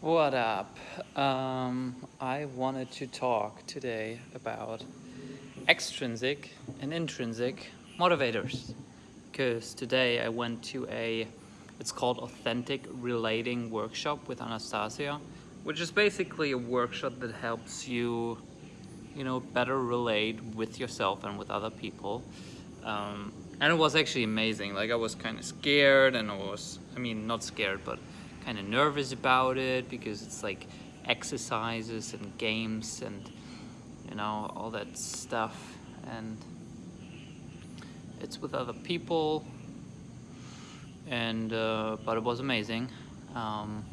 What up? Um, I wanted to talk today about extrinsic and intrinsic motivators. Because today I went to a it's called authentic relating workshop with Anastasia which is basically a workshop that helps you you know better relate with yourself and with other people. Um, and it was actually amazing. Like I was kind of scared and I was I mean not scared but kind of nervous about it because it's like exercises and games and you know all that stuff. And it's with other people. And uh, but it was amazing. Um,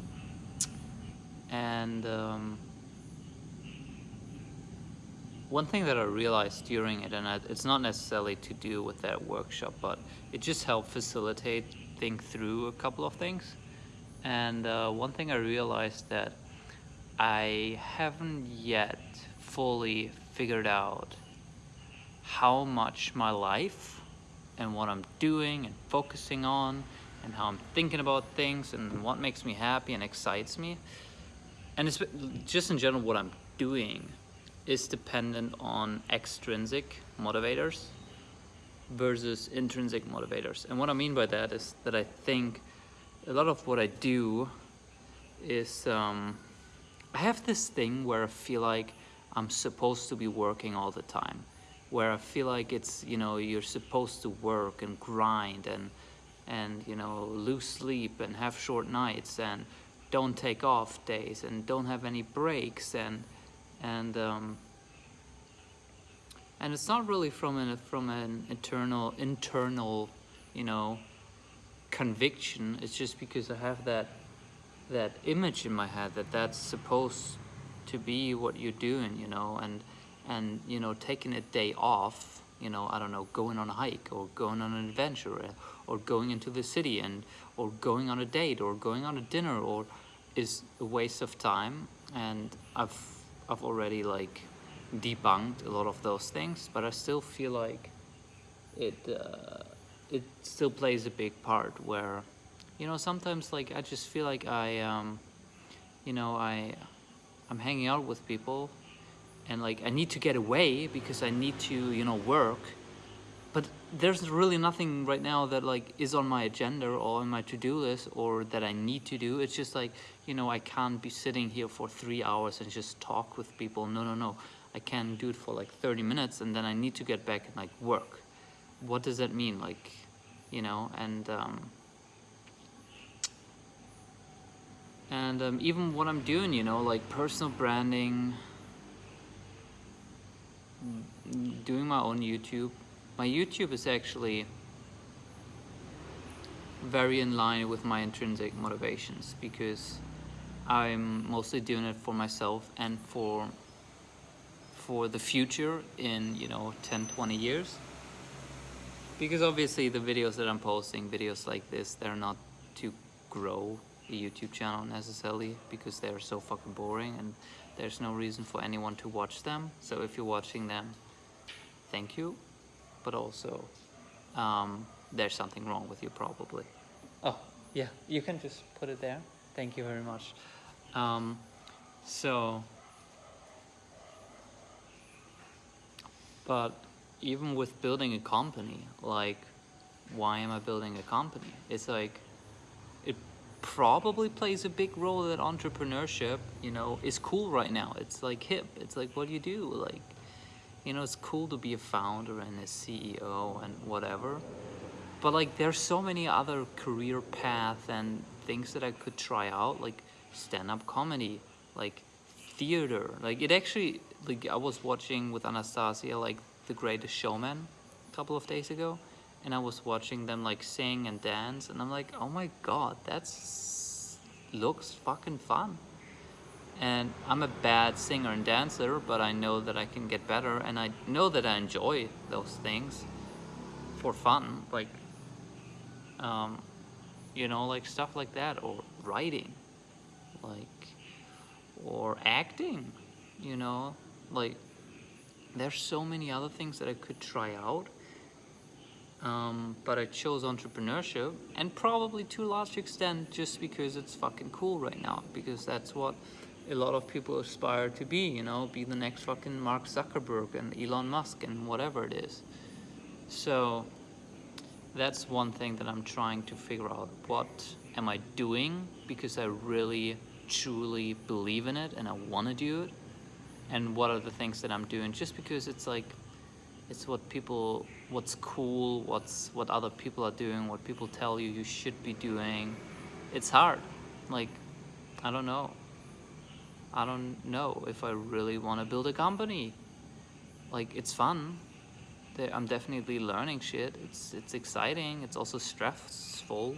and um, one thing that I realized during it, and it's not necessarily to do with that workshop, but it just helped facilitate think through a couple of things. And uh, one thing I realized that I haven't yet fully figured out how much my life and what I'm doing and focusing on and how I'm thinking about things and what makes me happy and excites me and it's just in general what I'm doing is dependent on extrinsic motivators versus intrinsic motivators. And what I mean by that is that I think a lot of what I do is um, I have this thing where I feel like I'm supposed to be working all the time where I feel like it's you know you're supposed to work and grind and and you know lose sleep and have short nights and don't take off days and don't have any breaks and and um, and it's not really from an from an internal internal you know conviction it's just because I have that that image in my head that that's supposed to be what you're doing you know and and you know taking a day off you know I don't know going on a hike or going on an adventure or going into the city and or going on a date or going on a dinner or is a waste of time. And I've I've already like debunked a lot of those things but I still feel like it uh, it still plays a big part where you know sometimes like I just feel like I um you know I I'm hanging out with people and like I need to get away because I need to you know work. But there's really nothing right now that like is on my agenda or on my to-do list or that I need to do. It's just like you know I can't be sitting here for three hours and just talk with people. No no no. I can do it for like 30 minutes and then I need to get back and like work what does that mean? Like you know and um, and um, even what I'm doing you know like personal branding doing my own YouTube. My YouTube is actually very in line with my intrinsic motivations because I'm mostly doing it for myself and for for the future in you know 10 20 years because obviously the videos that I'm posting videos like this they're not to grow a YouTube channel necessarily because they're so fucking boring and there's no reason for anyone to watch them. So if you're watching them thank you. But also um, there's something wrong with you probably. Oh yeah you can just put it there. Thank you very much. Um, so but even with building a company, like, why am I building a company? It's like, it probably plays a big role that entrepreneurship, you know, is cool right now. It's like hip. It's like, what do you do? Like, you know, it's cool to be a founder and a CEO and whatever. But like, there's so many other career paths and things that I could try out, like stand-up comedy, like theater. Like it actually, like I was watching with Anastasia, like the Greatest Showman a couple of days ago and I was watching them like sing and dance and I'm like oh my god that's looks fucking fun. And I'm a bad singer and dancer but I know that I can get better and I know that I enjoy those things for fun like um, you know like stuff like that or writing like or acting you know like there's so many other things that I could try out Um, but I chose entrepreneurship and probably to a large extent just because it's fucking cool right now because that's what a lot of people aspire to be, you know, be the next fucking Mark Zuckerberg and Elon Musk and whatever it is. So that's one thing that I'm trying to figure out. What am I doing because I really truly believe in it and I want to do it? And what are the things that I'm doing just because it's like it's what people what's cool what's what other people are doing what people tell you you should be doing. It's hard. Like i don't know. I don't know if i really want to build a company. Like it's fun. I'm definitely learning shit. It's it's exciting. It's also stressful.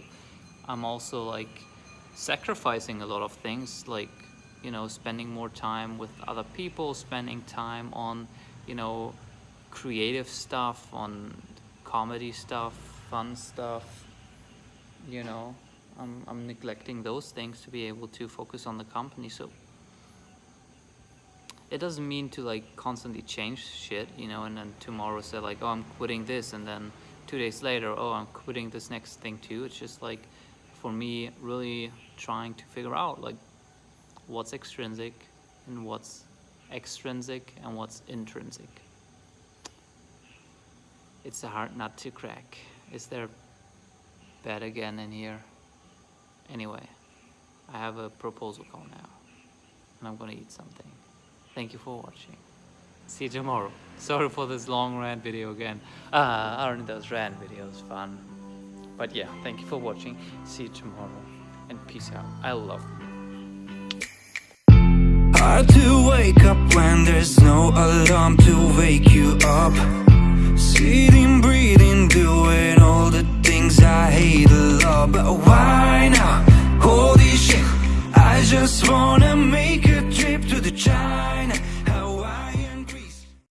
I'm also like sacrificing a lot of things. Like you know spending more time with other people spending time on you know creative stuff, on comedy stuff, fun stuff, you know, I'm, I'm neglecting those things to be able to focus on the company. So it doesn't mean to like constantly change shit, you know, and then tomorrow say like, oh, I'm quitting this. And then two days later, oh, I'm quitting this next thing too. It's just like, for me, really trying to figure out like what's extrinsic and what's extrinsic and what's intrinsic. It's a hard nut to crack. Is there bed again in here? Anyway, I have a proposal call now. And I'm gonna eat something. Thank you for watching. See you tomorrow. Sorry for this long rant video again. Ah, uh, aren't those rant videos fun? But yeah, thank you for watching. See you tomorrow. And peace out. I love you. Hard to wake up when there's no alarm to wake you up